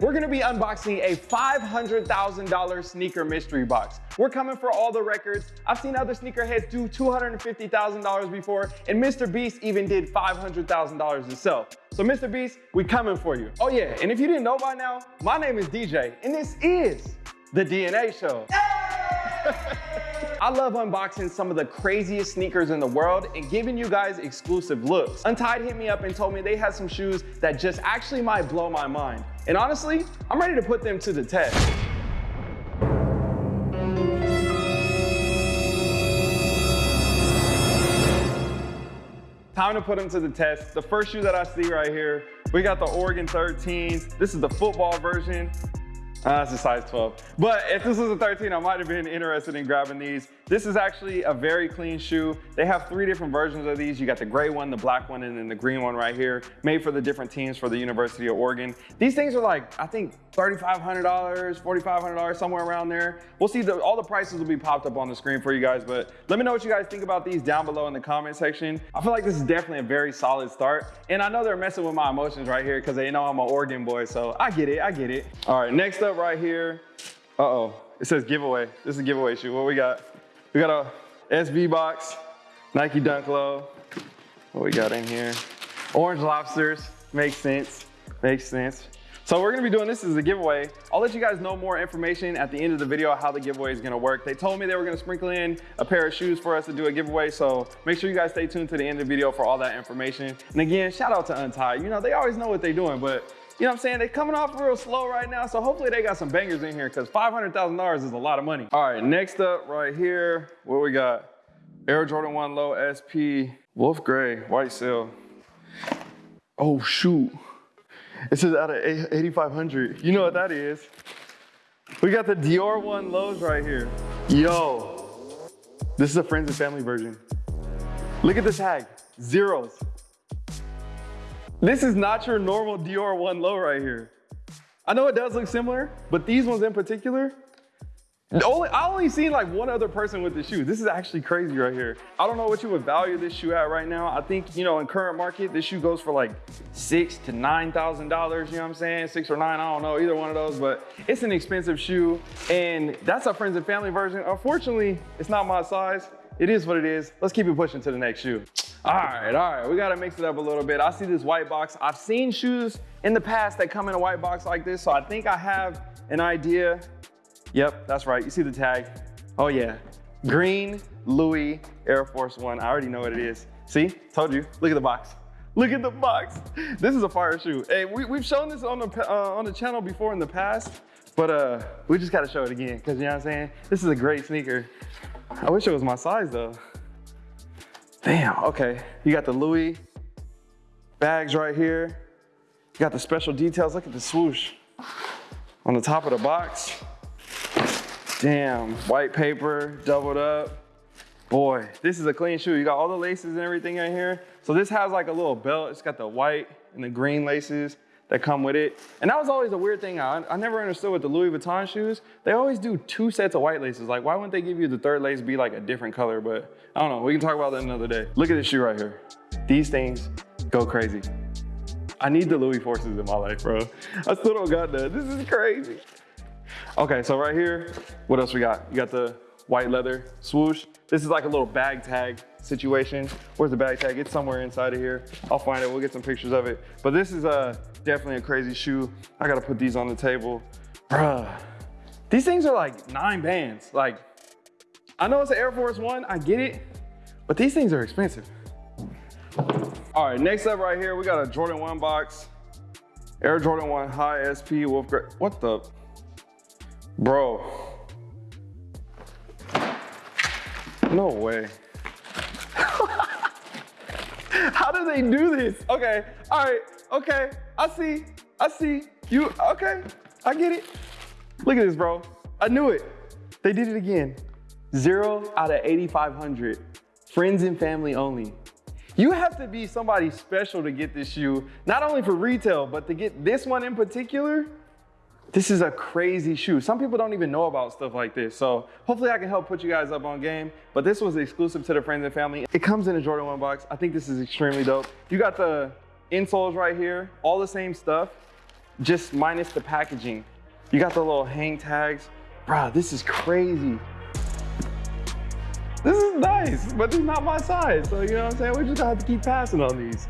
We're gonna be unboxing a $500,000 sneaker mystery box. We're coming for all the records. I've seen other sneakerheads do $250,000 before, and Mr. Beast even did $500,000 himself. So Mr. Beast, we coming for you. Oh yeah, and if you didn't know by now, my name is DJ, and this is The DNA Show. I love unboxing some of the craziest sneakers in the world and giving you guys exclusive looks. Untied hit me up and told me they had some shoes that just actually might blow my mind. And honestly, I'm ready to put them to the test. Time to put them to the test. The first shoe that I see right here, we got the Oregon 13s. This is the football version. Uh, that's a size 12. But if this was a 13, I might have been interested in grabbing these. This is actually a very clean shoe. They have three different versions of these. You got the gray one, the black one, and then the green one right here, made for the different teams for the University of Oregon. These things are like, I think $3,500, $4,500, somewhere around there. We'll see, the, all the prices will be popped up on the screen for you guys, but let me know what you guys think about these down below in the comment section. I feel like this is definitely a very solid start. And I know they're messing with my emotions right here because they know I'm an Oregon boy, so I get it, I get it. All right, next up right here, uh-oh, it says giveaway. This is a giveaway shoe. What we got? We got a SB box, Nike Dunk Low. What we got in here? Orange lobsters, makes sense, makes sense. So we're gonna be doing this as a giveaway. I'll let you guys know more information at the end of the video how the giveaway is gonna work. They told me they were gonna sprinkle in a pair of shoes for us to do a giveaway, so make sure you guys stay tuned to the end of the video for all that information. And again, shout out to Untied. You know, they always know what they're doing, but you know what I'm saying? They're coming off real slow right now, so hopefully they got some bangers in here because $500,000 is a lot of money. All right, next up right here, what we got? Air Jordan 1 Low SP, Wolf Gray, white seal. Oh shoot. It says out of 8,500. You know what that is. We got the Dior 1 Lows right here. Yo, this is a friends and family version. Look at the tag, zeros. This is not your normal Dior 1 low right here. I know it does look similar, but these ones in particular, only, I only seen like one other person with this shoe. This is actually crazy right here. I don't know what you would value this shoe at right now. I think, you know, in current market, this shoe goes for like six to $9,000, you know what I'm saying? Six or nine, I don't know, either one of those, but it's an expensive shoe. And that's a friends and family version. Unfortunately, it's not my size. It is what it is. Let's keep it pushing to the next shoe. All right, all right, we gotta mix it up a little bit. I see this white box. I've seen shoes in the past that come in a white box like this, so I think I have an idea Yep, that's right. You see the tag. Oh yeah. Green Louis Air Force One. I already know what it is. See, told you. Look at the box. Look at the box. This is a fire shoe. Hey, we, have shown this on the, uh, on the channel before in the past, but uh, we just gotta show it again, cause you know what I'm saying? This is a great sneaker. I wish it was my size though. Damn, okay. You got the Louis bags right here. You got the special details. Look at the swoosh on the top of the box. Damn, white paper, doubled up. Boy, this is a clean shoe. You got all the laces and everything in here. So this has like a little belt. It's got the white and the green laces that come with it. And that was always a weird thing. I, I never understood with the Louis Vuitton shoes. They always do two sets of white laces. Like, why wouldn't they give you the third lace be like a different color? But I don't know. We can talk about that another day. Look at this shoe right here. These things go crazy. I need the Louis forces in my life, bro. I still don't got that. This is crazy. Okay, so right here, what else we got? You got the white leather swoosh. This is like a little bag tag situation. Where's the bag tag? It's somewhere inside of here. I'll find it, we'll get some pictures of it. But this is uh, definitely a crazy shoe. I gotta put these on the table. Bruh, these things are like nine bands. Like, I know it's an Air Force One, I get it, but these things are expensive. All right, next up right here, we got a Jordan 1 box. Air Jordan 1 High SP Wolf Gray. What the? Bro. No way. How do they do this? Okay, all right, okay. I see, I see. You, okay, I get it. Look at this, bro. I knew it. They did it again. Zero out of 8,500. Friends and family only. You have to be somebody special to get this shoe, not only for retail, but to get this one in particular, this is a crazy shoe. Some people don't even know about stuff like this. So hopefully I can help put you guys up on game. But this was exclusive to the friends and family. It comes in a Jordan 1 box. I think this is extremely dope. You got the insoles right here, all the same stuff. just minus the packaging. You got the little hang tags. Bruh, this is crazy. This is nice, but it's not my size. So you know what I'm saying? We just have to keep passing on these.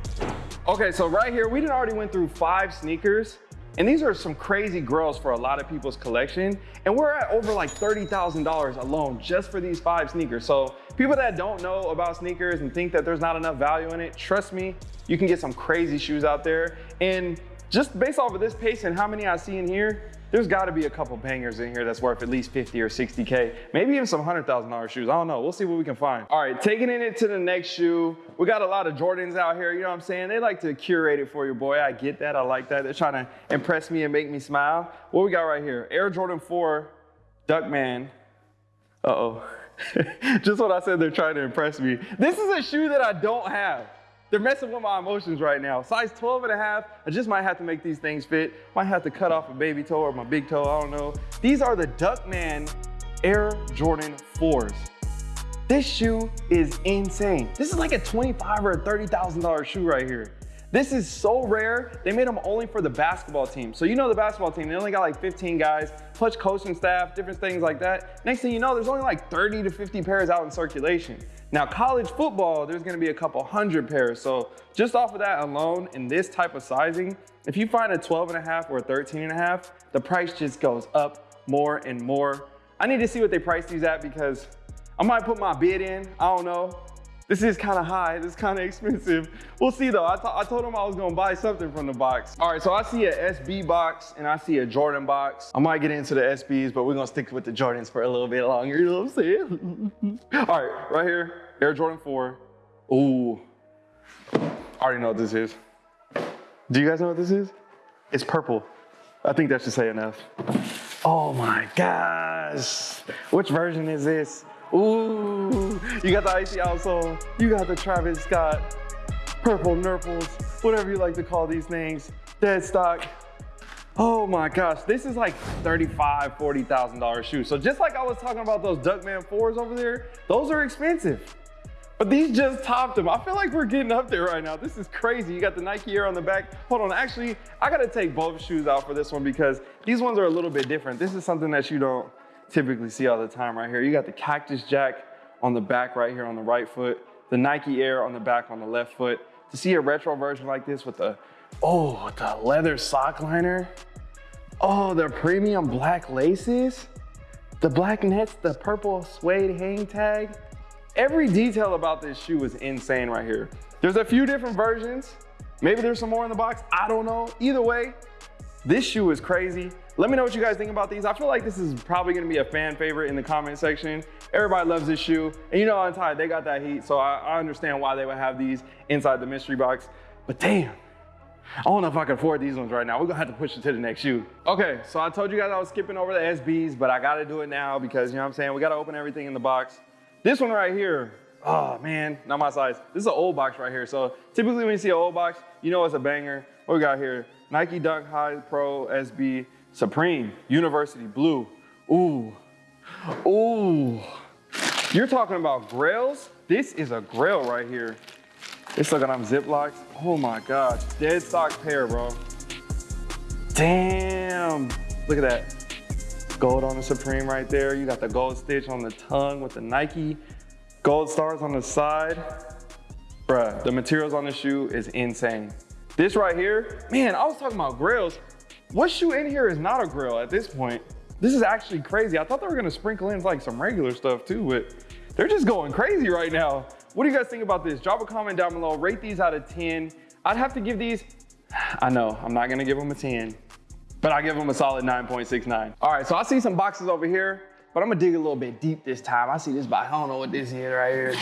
Okay, so right here, we did already went through five sneakers. And these are some crazy grails for a lot of people's collection. And we're at over like $30,000 alone just for these five sneakers. So people that don't know about sneakers and think that there's not enough value in it, trust me, you can get some crazy shoes out there. And just based off of this pace and how many I see in here, there's gotta be a couple bangers in here that's worth at least 50 or 60K, maybe even some $100,000 shoes. I don't know, we'll see what we can find. All right, taking it into the next shoe, we got a lot of Jordans out here, you know what I'm saying? They like to curate it for you, boy. I get that, I like that. They're trying to impress me and make me smile. What we got right here? Air Jordan 4, Duckman. Uh-oh. Just what I said, they're trying to impress me. This is a shoe that I don't have. They're messing with my emotions right now. Size 12 and a half, I just might have to make these things fit. Might have to cut off a baby toe or my big toe, I don't know. These are the Duckman Air Jordan 4s. This shoe is insane. This is like a 25 or a $30,000 shoe right here. This is so rare. They made them only for the basketball team. So you know the basketball team, they only got like 15 guys, plus coaching staff, different things like that. Next thing you know, there's only like 30 to 50 pairs out in circulation. Now college football, there's gonna be a couple hundred pairs. So just off of that alone, in this type of sizing, if you find a 12 and a half or a 13 and a half, the price just goes up more and more. I need to see what they price these at because I might put my bid in, I don't know. This is kind of high, this is kind of expensive. We'll see though, I, I told him I was gonna buy something from the box. All right, so I see a SB box and I see a Jordan box. I might get into the SBs, but we're gonna stick with the Jordans for a little bit longer, you know what I'm saying? All right, right here, Air Jordan 4. Ooh, I already know what this is. Do you guys know what this is? It's purple. I think that should say enough. Oh my gosh. Which version is this? Ooh, you got the icy outsole. You got the Travis Scott, purple nurples, whatever you like to call these things. Dead stock. Oh my gosh, this is like $35, $40,000 shoe. So just like I was talking about those Duckman 4s over there, those are expensive. But these just topped them. I feel like we're getting up there right now. This is crazy. You got the Nike Air on the back. Hold on, actually, I gotta take both shoes out for this one because these ones are a little bit different. This is something that you don't typically see all the time right here. You got the Cactus Jack on the back right here on the right foot, the Nike Air on the back on the left foot. To see a retro version like this with the, oh, the leather sock liner. Oh, the premium black laces. The black nets, the purple suede hang tag. Every detail about this shoe is insane right here. There's a few different versions. Maybe there's some more in the box. I don't know. Either way, this shoe is crazy. Let me know what you guys think about these. I feel like this is probably gonna be a fan favorite in the comment section. Everybody loves this shoe. And you know Untied, they got that heat, so I, I understand why they would have these inside the mystery box. But damn, I don't know if I can afford these ones right now. We're gonna have to push it to the next shoe. Okay, so I told you guys I was skipping over the SBs, but I gotta do it now because, you know what I'm saying, we gotta open everything in the box. This one right here, oh man, not my size. This is an old box right here. So typically when you see an old box, you know it's a banger. What we got here? Nike Dunk High Pro SB Supreme, University Blue. Ooh, ooh. You're talking about grails? This is a grail right here. It's looking on Ziplocs. Oh my God, dead stock pair, bro. Damn, look at that. Gold on the Supreme right there. You got the gold stitch on the tongue with the Nike. Gold stars on the side. Bruh, the materials on the shoe is insane. This right here, man, I was talking about grails. What shoe in here is not a grill at this point? This is actually crazy. I thought they were gonna sprinkle in like some regular stuff too, but they're just going crazy right now. What do you guys think about this? Drop a comment down below, rate these out of 10. I'd have to give these, I know, I'm not gonna give them a 10, but I give them a solid 9.69. All right, so I see some boxes over here, but I'm gonna dig a little bit deep this time. I see this box, I don't know what this is right here.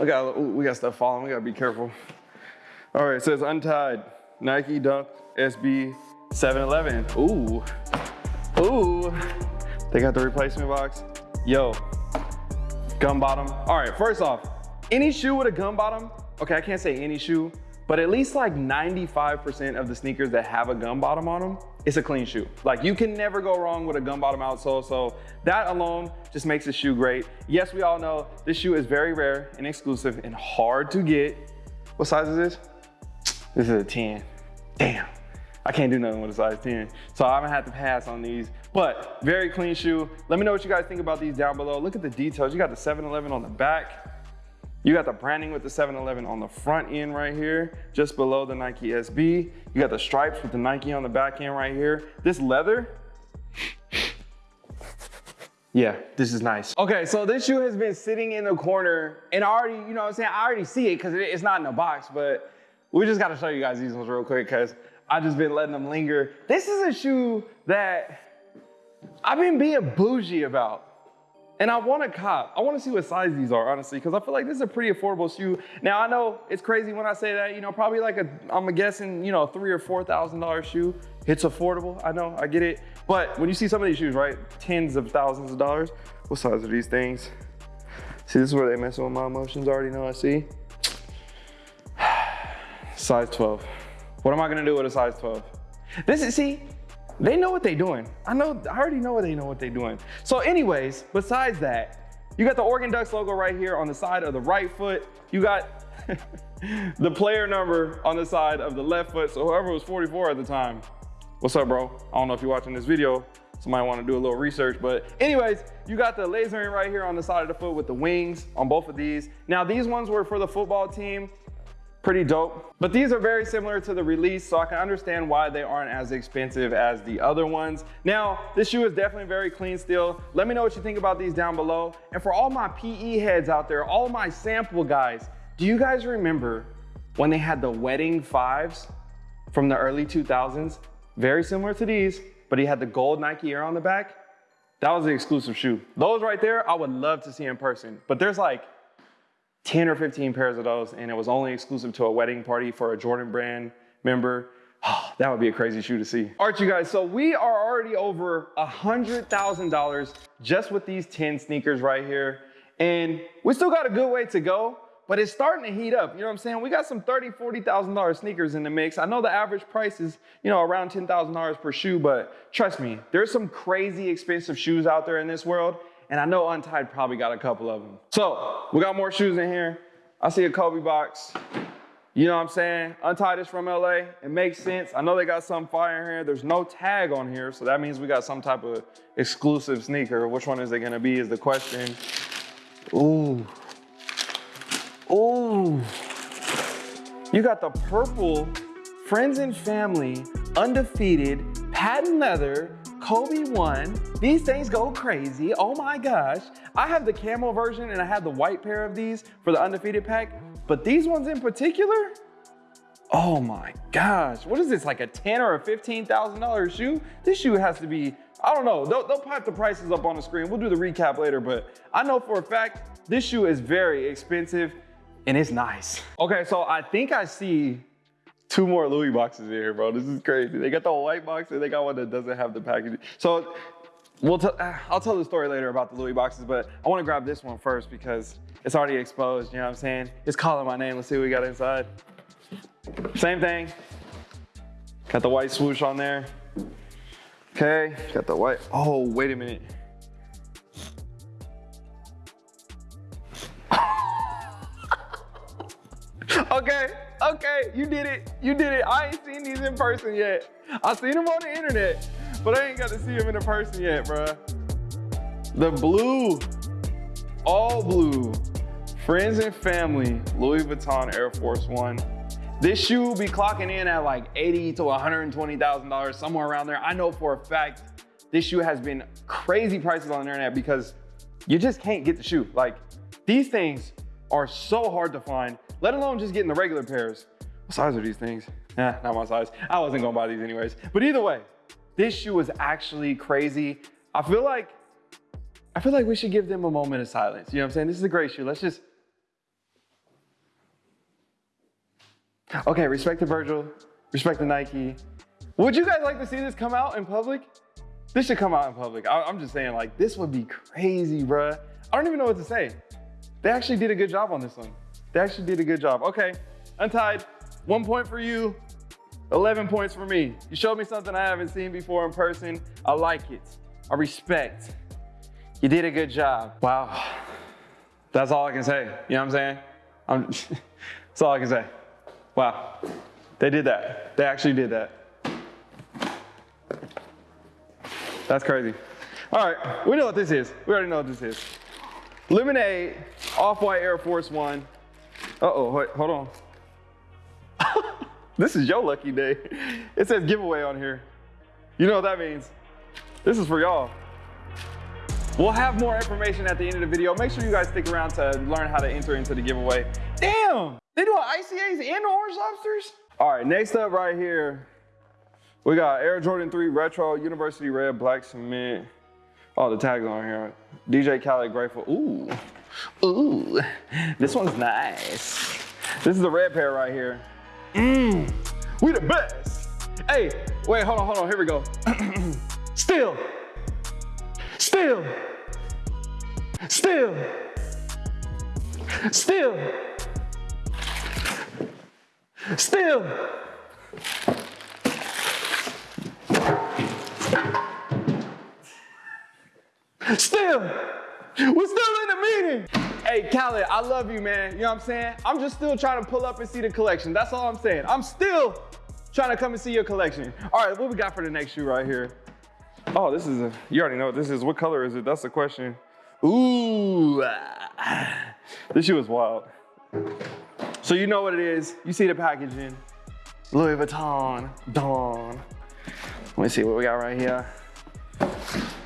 Look at, we got stuff falling, we gotta be careful. All right, so it's untied, Nike Dunk SB 7-Eleven. Ooh, ooh. They got the replacement box. Yo, gum bottom. All right, first off, any shoe with a gum bottom, okay, I can't say any shoe, but at least like 95% of the sneakers that have a gum bottom on them, it's a clean shoe. Like you can never go wrong with a gum bottom outsole. So that alone just makes the shoe great. Yes, we all know this shoe is very rare and exclusive and hard to get. What size is this? This is a 10. Damn. I can't do nothing with a size 10. So I'm gonna have to pass on these, but very clean shoe. Let me know what you guys think about these down below. Look at the details. You got the 7-Eleven on the back. You got the branding with the 7-Eleven on the front end right here, just below the Nike SB. You got the stripes with the Nike on the back end right here. This leather, yeah, this is nice. Okay, so this shoe has been sitting in the corner and I already, you know what I'm saying, I already see it because it's not in the box, but we just gotta show you guys these ones real quick because I just been letting them linger. This is a shoe that I've been being bougie about. And I want to cop. I want to see what size these are, honestly, because I feel like this is a pretty affordable shoe. Now I know it's crazy when I say that, you know, probably like a, I'm guessing, you know, three or four thousand dollar shoe. It's affordable. I know, I get it. But when you see some of these shoes, right, tens of thousands of dollars, what size are these things? See, this is where they mess with my emotions. I already know. I see. Size 12. What am I gonna do with a size 12? This is, see, they know what they're doing. I know, I already know what they know what they're doing. So anyways, besides that, you got the Oregon Ducks logo right here on the side of the right foot. You got the player number on the side of the left foot. So whoever was 44 at the time, what's up, bro? I don't know if you're watching this video. Somebody want to do a little research, but anyways, you got the lasering right here on the side of the foot with the wings on both of these. Now these ones were for the football team pretty dope. But these are very similar to the release, so I can understand why they aren't as expensive as the other ones. Now, this shoe is definitely very clean still. Let me know what you think about these down below. And for all my PE heads out there, all my sample guys, do you guys remember when they had the wedding fives from the early 2000s? Very similar to these, but he had the gold Nike Air on the back. That was the exclusive shoe. Those right there, I would love to see in person, but there's like 10 or 15 pairs of those, and it was only exclusive to a wedding party for a Jordan brand member. Oh, that would be a crazy shoe to see. All right, you guys, so we are already over a $100,000 just with these 10 sneakers right here. And we still got a good way to go, but it's starting to heat up. You know what I'm saying? We got some $30,000, $40,000 sneakers in the mix. I know the average price is, you know, around $10,000 per shoe, but trust me, there's some crazy expensive shoes out there in this world and I know Untied probably got a couple of them. So we got more shoes in here. I see a Kobe box. You know what I'm saying? Untied is from LA. It makes sense. I know they got some fire in here. There's no tag on here, so that means we got some type of exclusive sneaker. Which one is it gonna be is the question. Ooh. Ooh. You got the purple Friends and Family Undefeated patent leather Kobe one. These things go crazy. Oh my gosh. I have the camo version and I have the white pair of these for the undefeated pack, but these ones in particular, oh my gosh. What is this, like a 10 or a $15,000 shoe? This shoe has to be, I don't know. They'll, they'll pipe the prices up on the screen. We'll do the recap later, but I know for a fact, this shoe is very expensive and it's nice. Okay, so I think I see two more Louis boxes in here, bro. This is crazy. They got the white box and they got one that doesn't have the packaging. So we'll t- uh, I'll tell the story later about the Louis boxes, but I want to grab this one first because it's already exposed. You know what I'm saying? It's calling my name. Let's see what we got inside. Same thing. Got the white swoosh on there. Okay, got the white. Oh, wait a minute. okay, okay, you did it. You did it. I ain't seen these in person yet. I seen them on the internet, but I ain't got to see them in person yet, bruh. The blue, all blue, friends and family, Louis Vuitton Air Force One. This shoe will be clocking in at like 80 to $120,000, somewhere around there. I know for a fact this shoe has been crazy prices on the internet because you just can't get the shoe. Like these things are so hard to find let alone just getting the regular pairs. What size are these things? Nah, not my size. I wasn't gonna buy these anyways. But either way, this shoe is actually crazy. I feel like, I feel like we should give them a moment of silence. You know what I'm saying? This is a great shoe. Let's just, okay, respect the Virgil, respect the Nike. Would you guys like to see this come out in public? This should come out in public. I, am just saying like, this would be crazy, bruh. I don't even know what to say. They actually did a good job on this one. They actually did a good job. Okay, Untied, one point for you, 11 points for me. You showed me something I haven't seen before in person. I like it. I respect. You did a good job. Wow. That's all I can say. You know what I'm saying? I'm, that's all I can say. Wow. They did that. They actually did that. That's crazy. All right, we know what this is. We already know what this is. Lemonade, Off-White Air Force One. Uh-oh, wait, hold on. this is your lucky day. It says giveaway on here. You know what that means. This is for y'all. We'll have more information at the end of the video. Make sure you guys stick around to learn how to enter into the giveaway. Damn, they do ICAs and orange lobsters? All right, next up right here, we got Air Jordan 3 Retro, University Red, Black Cement. Oh, the tags on here. DJ Khaled Grateful. Ooh, ooh, this one's nice. This is the red pair right here. Mmm, we the best. Hey, wait, hold on, hold on, here we go. Still, still, still, still, still. Still, we're still in the meeting. Hey, Khaled, I love you, man. You know what I'm saying? I'm just still trying to pull up and see the collection. That's all I'm saying. I'm still trying to come and see your collection. All right, what we got for the next shoe right here? Oh, this is a, you already know what this is. What color is it? That's the question. Ooh, ah. this shoe is wild. So you know what it is. You see the packaging. Louis Vuitton, Dawn. Let me see what we got right here.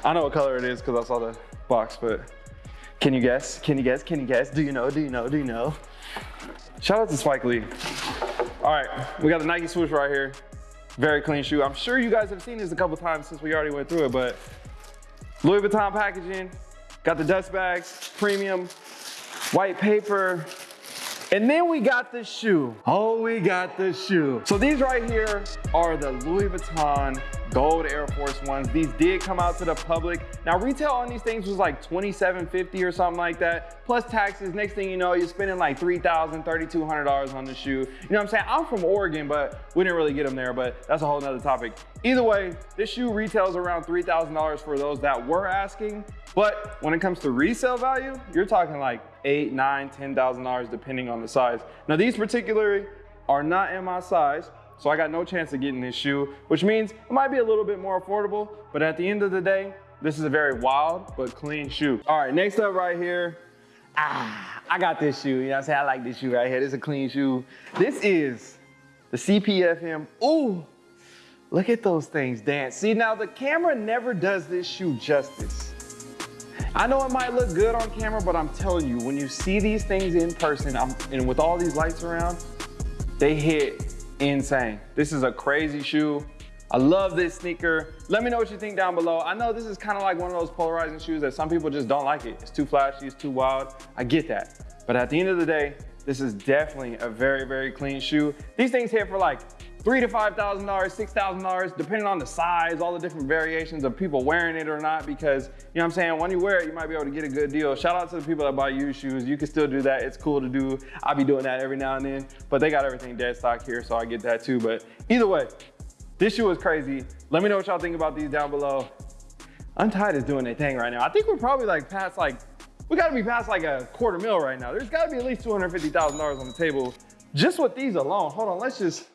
I know what color it is because I saw the box, but can you guess? Can you guess? Can you guess? Do you know? Do you know? Do you know? Shout out to Spike Lee. All right, we got the Nike swoosh right here. Very clean shoe. I'm sure you guys have seen this a couple times since we already went through it, but Louis Vuitton packaging, got the dust bags, premium, white paper, and then we got the shoe. Oh, we got the shoe. So these right here are the Louis Vuitton gold Air Force Ones. These did come out to the public. Now retail on these things was like $27.50 or something like that, plus taxes. Next thing you know, you're spending like $3,000, $3,200 on the shoe. You know what I'm saying? I'm from Oregon, but we didn't really get them there, but that's a whole nother topic. Either way, this shoe retails around $3,000 for those that were asking. But when it comes to resale value, you're talking like eight, nine, ten thousand dollars depending on the size. Now these particularly are not in my size, so I got no chance of getting this shoe, which means it might be a little bit more affordable, but at the end of the day, this is a very wild but clean shoe. All right, next up right here, ah, I got this shoe. You know what I'm saying? I like this shoe right here. This is a clean shoe. This is the CPFM. Ooh, look at those things dance. See, now the camera never does this shoe justice. I know it might look good on camera, but I'm telling you, when you see these things in person, I'm, and with all these lights around, they hit insane. This is a crazy shoe. I love this sneaker. Let me know what you think down below. I know this is kind of like one of those polarizing shoes that some people just don't like it. It's too flashy, it's too wild. I get that. But at the end of the day, this is definitely a very, very clean shoe. These things hit for like three to five thousand dollars, six thousand dollars, depending on the size, all the different variations of people wearing it or not. Because you know what I'm saying, when you wear it, you might be able to get a good deal. Shout out to the people that buy used shoes. You can still do that. It's cool to do. I'll be doing that every now and then. But they got everything dead stock here, so I get that too. But either way, this shoe is crazy. Let me know what y'all think about these down below. Untied is doing their thing right now. I think we're probably like past like, we gotta be past like a quarter mil right now. There's gotta be at least $250,000 on the table just with these alone. Hold on, let's just,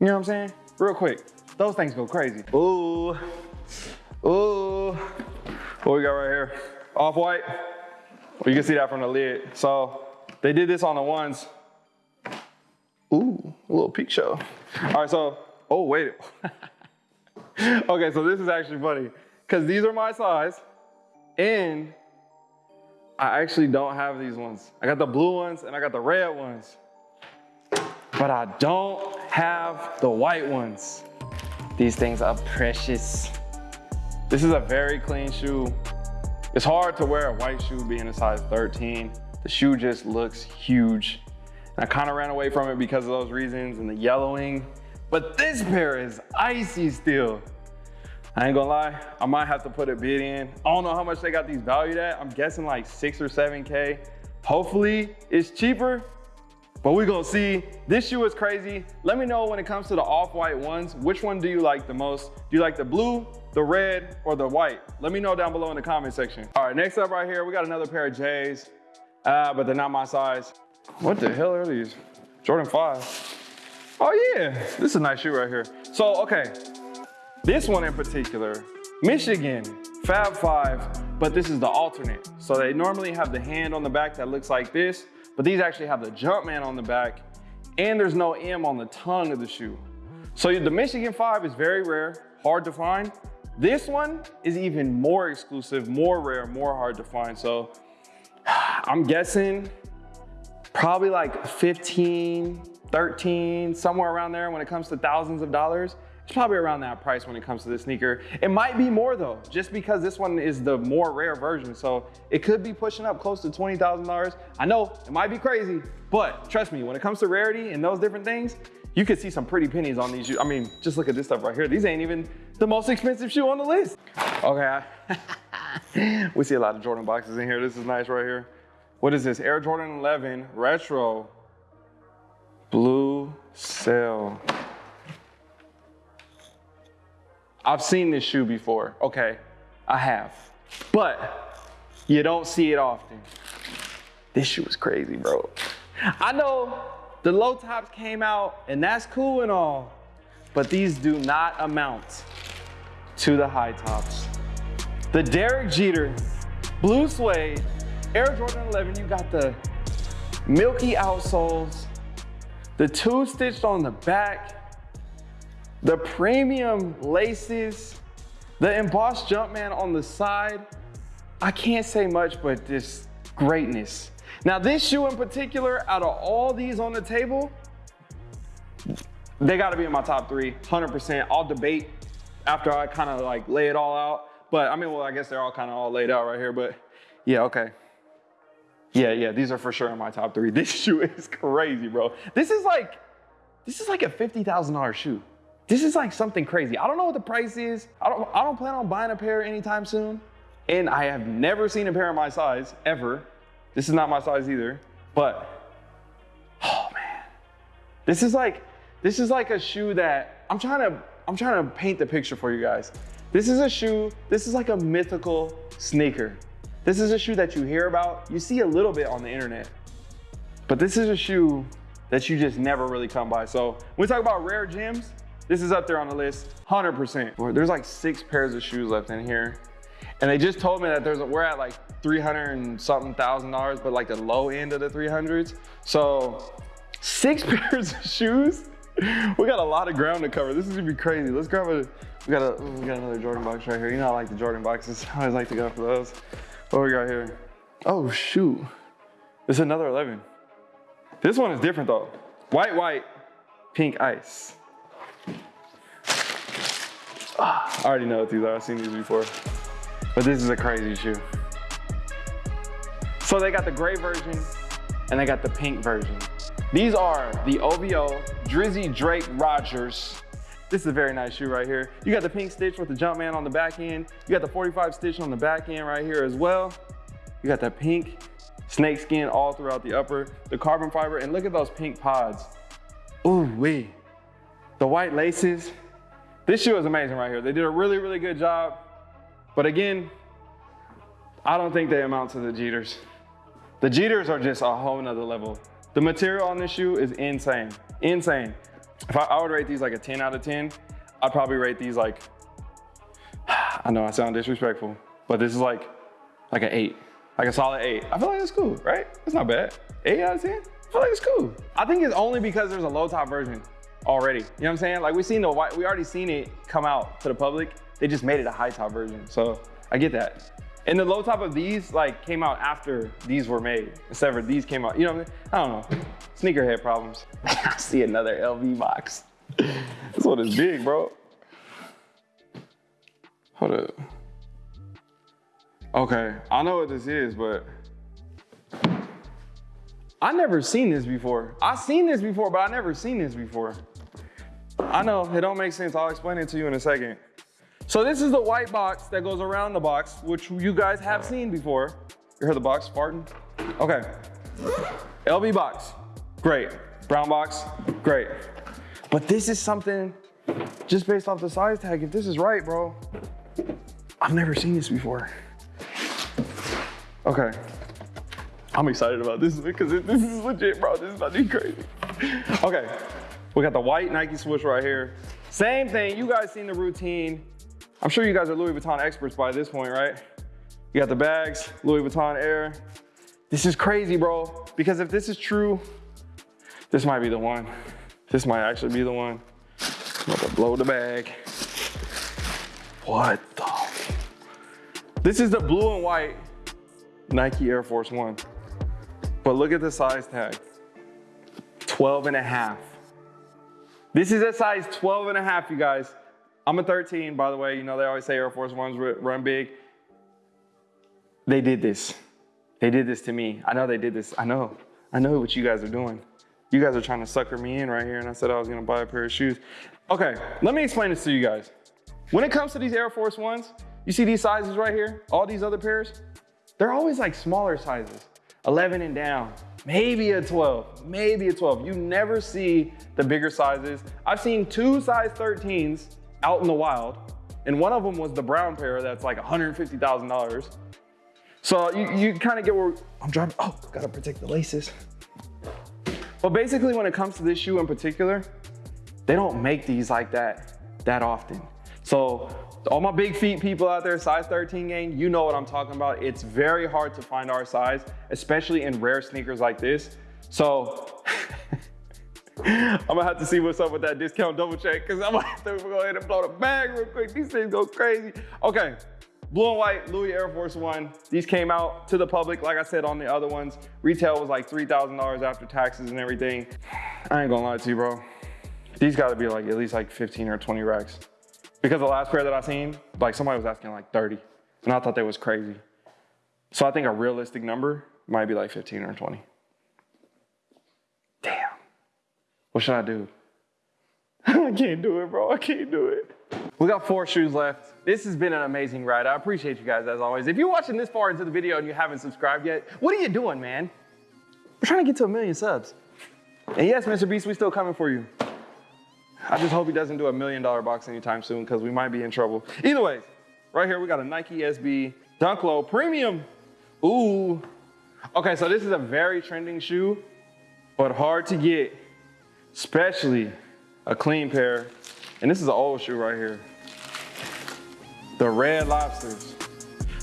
you know what I'm saying? Real quick, those things go crazy. Ooh, ooh. What we got right here? Off-white. Well, you can see that from the lid. So they did this on the ones. Ooh, a little peek show. All right, so, oh, wait. okay, so this is actually funny because these are my size and I actually don't have these ones. I got the blue ones and I got the red ones but I don't have the white ones. These things are precious. This is a very clean shoe. It's hard to wear a white shoe being a size 13. The shoe just looks huge. And I kind of ran away from it because of those reasons and the yellowing. But this pair is icy still. I ain't gonna lie, I might have to put a bid in. I don't know how much they got these valued at. I'm guessing like six or 7K. Hopefully it's cheaper, but we're gonna see. This shoe is crazy. Let me know when it comes to the off-white ones, which one do you like the most? Do you like the blue, the red, or the white? Let me know down below in the comment section. All right, next up right here, we got another pair of J's, uh, but they're not my size. What the hell are these? Jordan 5. Oh yeah, this is a nice shoe right here. So, okay, This one in particular, Michigan, Fab Five, but this is the alternate. So they normally have the hand on the back that looks like this, but these actually have the Jumpman on the back, and there's no M on the tongue of the shoe. So the Michigan 5 is very rare, hard to find. This one is even more exclusive, more rare, more hard to find. So I'm guessing probably like 15, 13, somewhere around there when it comes to thousands of dollars. It's probably around that price when it comes to this sneaker. It might be more though, just because this one is the more rare version. So it could be pushing up close to $20,000. I know it might be crazy, but trust me, when it comes to rarity and those different things, you could see some pretty pennies on these. I mean, just look at this stuff right here. These ain't even the most expensive shoe on the list. Okay, we see a lot of Jordan boxes in here. This is nice right here. What is this? Air Jordan 11 Retro Blue Sail. I've seen this shoe before. Okay, I have. But you don't see it often. This shoe is crazy, bro. I know the low tops came out and that's cool and all, but these do not amount to the high tops. The Derek Jeter Blue Suede Air Jordan 11, you got the milky outsoles, the two stitched on the back, the premium laces, the embossed Jumpman on the side. I can't say much, but this greatness. Now this shoe in particular, out of all these on the table, they gotta be in my top three, 100%. I'll debate after I kind of like lay it all out. But I mean, well, I guess they're all kind of all laid out right here, but yeah, okay. Yeah, yeah, these are for sure in my top three. This shoe is crazy, bro. This is like, this is like a $50,000 shoe. This is like something crazy. I don't know what the price is. I don't, I don't plan on buying a pair anytime soon. And I have never seen a pair of my size, ever. This is not my size either, but, oh man. This is like, this is like a shoe that, I'm trying to, I'm trying to paint the picture for you guys. This is a shoe, this is like a mythical sneaker. This is a shoe that you hear about, you see a little bit on the internet, but this is a shoe that you just never really come by. So when we talk about rare gems, this is up there on the list, 100%. There's like six pairs of shoes left in here. And they just told me that there's a, we're at like 300 and something thousand dollars, but like the low end of the 300s. So six pairs of shoes. We got a lot of ground to cover. This is gonna be crazy. Let's grab a, we got a, we got another Jordan box right here. You know I like the Jordan boxes. I always like to go for those. What we got here? Oh shoot, it's another 11. This one is different though. White, white, pink ice. I already know what these are, I've seen these before. But this is a crazy shoe. So they got the gray version and they got the pink version. These are the OVO Drizzy Drake Rogers. This is a very nice shoe right here. You got the pink stitch with the Jumpman on the back end. You got the 45 stitch on the back end right here as well. You got that pink snake skin all throughout the upper, the carbon fiber, and look at those pink pods. Ooh wee. The white laces, this shoe is amazing right here. They did a really, really good job. But again, I don't think they amount to the Jeters. The Jeters are just a whole nother level. The material on this shoe is insane, insane. If I, I would rate these like a 10 out of 10, I'd probably rate these like, I know I sound disrespectful, but this is like, like an eight, like a solid eight. I feel like it's cool, right? It's not bad. Eight out of 10, I feel like it's cool. I think it's only because there's a low top version already. You know what I'm saying? Like we've seen the white, we already seen it come out to the public. They just made it a high top version. So I get that. And the low top of these like came out after these were made. Instead of these came out, you know what I mean? I don't know. Sneakerhead problems. I see another LV box. this one is big, bro. Hold up. Okay, I know what this is, but I never seen this before. I seen this before, but I never seen this before. I know, it don't make sense. I'll explain it to you in a second. So this is the white box that goes around the box, which you guys have seen before. You heard the box farting? Okay. LV box, great. Brown box, great. But this is something, just based off the size tag, if this is right, bro, I've never seen this before. Okay. I'm excited about this because this is legit, bro. This is about to be crazy. Okay, we got the white Nike swoosh right here. Same thing, you guys seen the routine. I'm sure you guys are Louis Vuitton experts by this point, right? You got the bags, Louis Vuitton Air. This is crazy, bro. Because if this is true, this might be the one. This might actually be the one. I'm about to blow the bag. What the? This is the blue and white Nike Air Force One. But look at the size tag, 12 and a half. This is a size 12 and a half, you guys. I'm a 13, by the way. You know, they always say Air Force Ones run big. They did this. They did this to me. I know they did this. I know. I know what you guys are doing. You guys are trying to sucker me in right here, and I said I was gonna buy a pair of shoes. Okay, let me explain this to you guys. When it comes to these Air Force Ones, you see these sizes right here, all these other pairs, they're always like smaller sizes, 11 and down, maybe a 12, maybe a 12. You never see the bigger sizes. I've seen two size 13s out in the wild, and one of them was the brown pair that's like $150,000. So you, you kind of get where I'm driving. Oh, gotta protect the laces. But basically when it comes to this shoe in particular, they don't make these like that that often. So all my big feet people out there, size 13 gang, you know what I'm talking about. It's very hard to find our size, especially in rare sneakers like this. So I'm gonna have to see what's up with that discount double check because I'm gonna have to go ahead and blow the bag real quick. These things go crazy. Okay, Blue and white Louis Air Force One. These came out to the public, like I said on the other ones. Retail was like $3,000 after taxes and everything. I ain't gonna lie to you, bro. These gotta be like at least like 15 or 20 racks. Because the last pair that I seen, like somebody was asking like 30. And I thought that was crazy. So I think a realistic number might be like 15 or 20. Damn. What should I do? I can't do it, bro. I can't do it. We got four shoes left. This has been an amazing ride. I appreciate you guys as always. If you're watching this far into the video and you haven't subscribed yet, what are you doing, man? We're trying to get to a million subs. And yes, Mr. Beast, we still coming for you. I just hope he doesn't do a million dollar box anytime soon because we might be in trouble. Either way, right here we got a Nike SB Dunk Low Premium. Ooh. Okay, so this is a very trending shoe, but hard to get, especially a clean pair. And this is an old shoe right here. The red lobsters.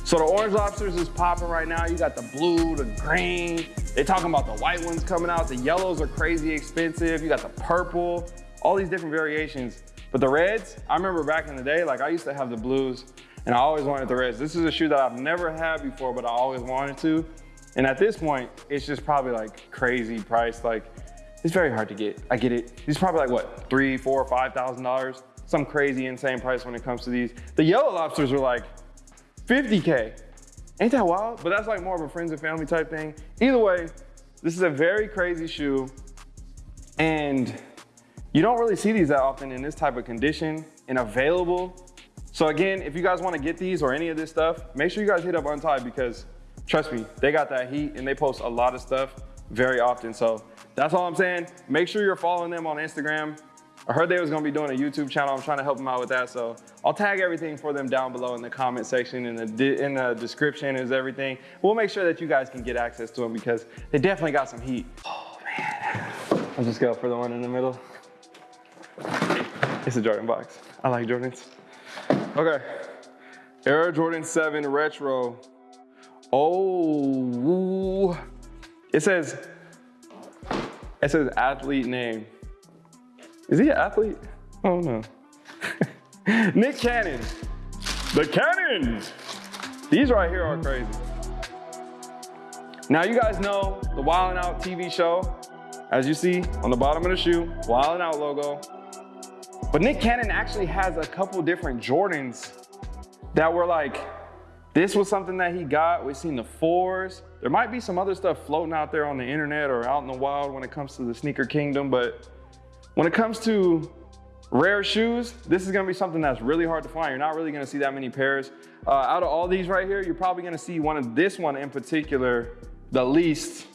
So the orange lobsters is popping right now. You got the blue, the green. They talking about the white ones coming out. The yellows are crazy expensive. You got the purple, all these different variations. But the reds, I remember back in the day, like I used to have the blues and I always wanted the reds. This is a shoe that I've never had before, but I always wanted to. And at this point, it's just probably like crazy price. Like it's very hard to get. I get it. These probably like what, three, four, five thousand dollars. Some crazy insane price when it comes to these. The yellow lobsters are like 50K. Ain't that wild? But that's like more of a friends and family type thing. Either way, this is a very crazy shoe. And you don't really see these that often in this type of condition and available. So again, if you guys wanna get these or any of this stuff, make sure you guys hit up Untied because trust me, they got that heat and they post a lot of stuff very often. So that's all I'm saying. Make sure you're following them on Instagram. I heard they was gonna be doing a YouTube channel. I'm trying to help them out with that. So I'll tag everything for them down below in the comment section in the, in the description is everything. We'll make sure that you guys can get access to them because they definitely got some heat. Oh man. I'll just go for the one in the middle. It's a Jordan box. I like Jordans. Okay. Air Jordan 7 Retro. Oh, it says it says athlete name. Is he an athlete? Oh no. Nick Cannon. The Cannons. These right here are crazy. Now you guys know the Wild Out TV show. As you see on the bottom of the shoe, Wild Out logo. But Nick Cannon actually has a couple different Jordans that were like, this was something that he got. We've seen the fours. There might be some other stuff floating out there on the internet or out in the wild when it comes to the sneaker kingdom, but when it comes to rare shoes, this is gonna be something that's really hard to find. You're not really gonna see that many pairs. Uh, out of all these right here, you're probably gonna see one of this one in particular, the least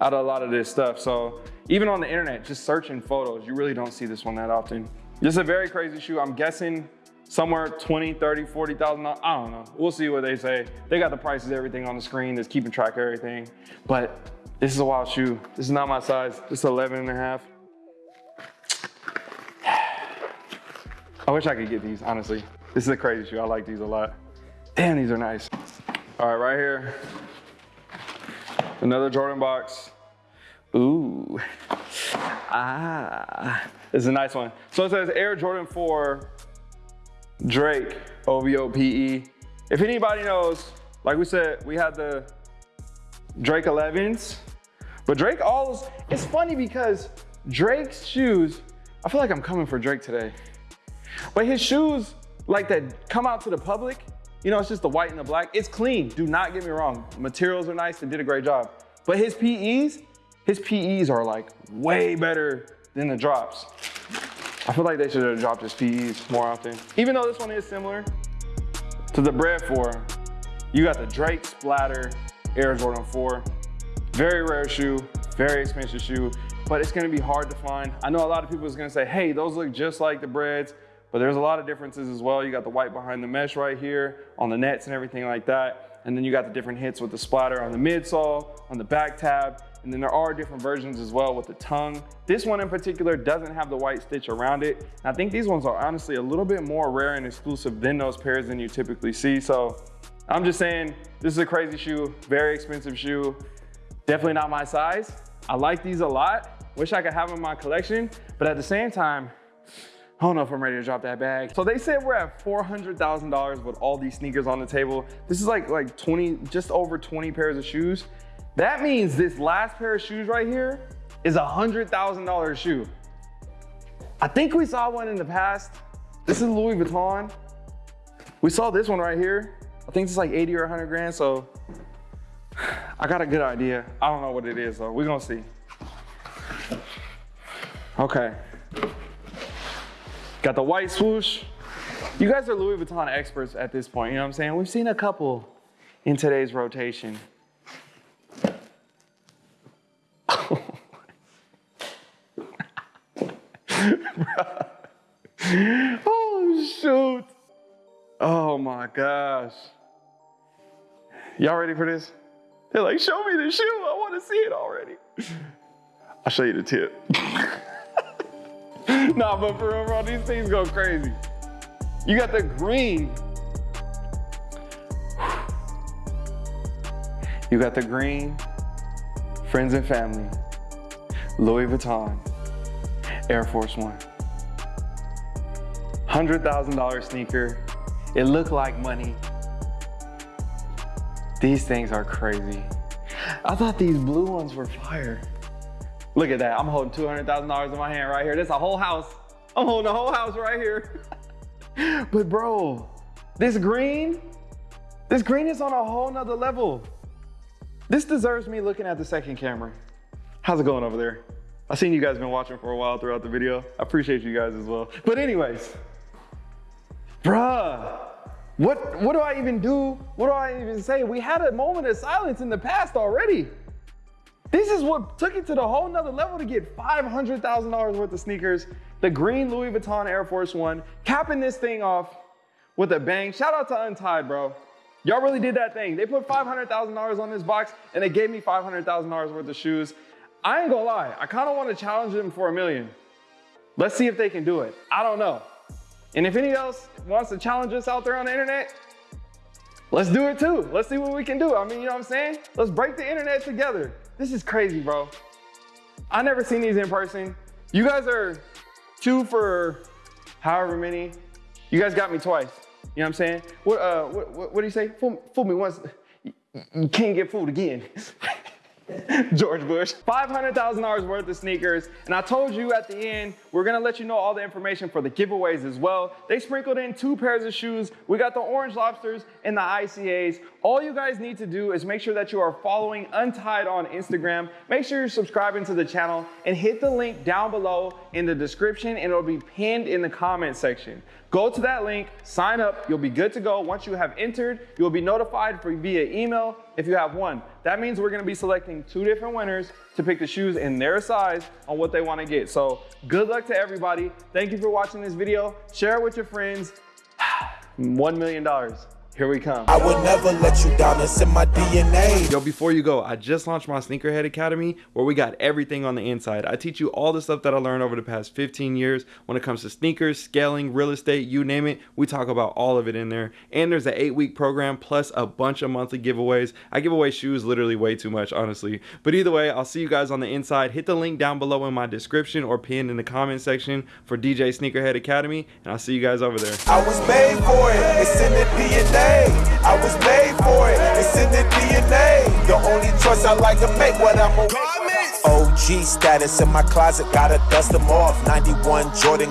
out of a lot of this stuff. So even on the internet, just searching photos, you really don't see this one that often. This is a very crazy shoe. I'm guessing somewhere 20, 30, 40,000, I don't know. We'll see what they say. They got the prices, everything on the screen that's keeping track of everything. But this is a wild shoe. This is not my size. This is 11 and a half. I wish I could get these, honestly. This is a crazy shoe. I like these a lot. Damn, these are nice. All right, right here. Another Jordan box. Ooh. Ah. This is a nice one. So it says Air Jordan 4 Drake OVO PE. If anybody knows, like we said, we had the Drake 11s, but Drake always, it's funny because Drake's shoes, I feel like I'm coming for Drake today. But his shoes, like that come out to the public, you know, it's just the white and the black. It's clean, do not get me wrong. Materials are nice, they did a great job. But his PEs, his PEs are like way better than the drops. I feel like they should have dropped his PEs more often. Even though this one is similar to the Bred 4, you got the Drake Splatter Air Jordan 4. Very rare shoe, very expensive shoe, but it's gonna be hard to find. I know a lot of people is gonna say, hey, those look just like the Breds, but there's a lot of differences as well. You got the white behind the mesh right here on the nets and everything like that. And then you got the different hits with the splatter on the midsole, on the back tab, and then there are different versions as well with the tongue. This one in particular doesn't have the white stitch around it. And I think these ones are honestly a little bit more rare and exclusive than those pairs than you typically see. So I'm just saying, this is a crazy shoe, very expensive shoe. Definitely not my size. I like these a lot. Wish I could have them in my collection, but at the same time, I don't know if I'm ready to drop that bag. So they said we're at $400,000 with all these sneakers on the table. This is like, like 20, just over 20 pairs of shoes. That means this last pair of shoes right here is a $100,000 shoe. I think we saw one in the past. This is Louis Vuitton. We saw this one right here. I think it's like 80 or 100 grand, so I got a good idea. I don't know what it is though, we're gonna see. Okay. Got the white swoosh. You guys are Louis Vuitton experts at this point, you know what I'm saying? We've seen a couple in today's rotation. oh, shoot. Oh my gosh. Y'all ready for this? They're like, show me the shoe. I want to see it already. I'll show you the tip. nah, but for real, bro, these things go crazy. You got the green. You got the green, friends and family, Louis Vuitton, Air Force One. $100,000 sneaker. It looked like money. These things are crazy. I thought these blue ones were fire. Look at that, I'm holding $200,000 in my hand right here. That's a whole house. I'm holding a whole house right here. but bro, this green, this green is on a whole nother level. This deserves me looking at the second camera. How's it going over there? I've seen you guys been watching for a while throughout the video. I appreciate you guys as well. But anyways, bruh, what, what do I even do? What do I even say? We had a moment of silence in the past already. This is what took it to the whole nother level to get $500,000 worth of sneakers. The green Louis Vuitton Air Force One, capping this thing off with a bang. Shout out to Untied, bro. Y'all really did that thing. They put $500,000 on this box and they gave me $500,000 worth of shoes. I ain't gonna lie, I kinda wanna challenge them for a million. Let's see if they can do it. I don't know. And if anyone else wants to challenge us out there on the internet, let's do it too. Let's see what we can do. I mean, you know what I'm saying? Let's break the internet together. This is crazy, bro. I never seen these in person. You guys are two for however many. You guys got me twice. You know what I'm saying? What, uh, what, what, what do you say? Fool, fool me once, you can't get fooled again. George Bush. $500,000 worth of sneakers. And I told you at the end, we're gonna let you know all the information for the giveaways as well. They sprinkled in two pairs of shoes. We got the Orange Lobsters and the ICAs. All you guys need to do is make sure that you are following Untied on Instagram. Make sure you're subscribing to the channel and hit the link down below in the description and it'll be pinned in the comment section. Go to that link, sign up, you'll be good to go. Once you have entered, you'll be notified for via email if you have one. That means we're gonna be selecting two different winners to pick the shoes in their size on what they wanna get. So good luck to everybody. Thank you for watching this video. Share it with your friends. $1 million. Here we come. I would never let you down, it's in my DNA. Yo, before you go, I just launched my Sneakerhead Academy where we got everything on the inside. I teach you all the stuff that I learned over the past 15 years when it comes to sneakers, scaling, real estate, you name it. We talk about all of it in there. And there's an eight week program plus a bunch of monthly giveaways. I give away shoes literally way too much, honestly. But either way, I'll see you guys on the inside. Hit the link down below in my description or pinned in the comment section for DJ Sneakerhead Academy. And I'll see you guys over there. I was made for it, it's in the DNA. I was made for it, it's in the DNA. The only choice I like to make when I'm a OG status in my closet, gotta dust them off. 91 Jordan.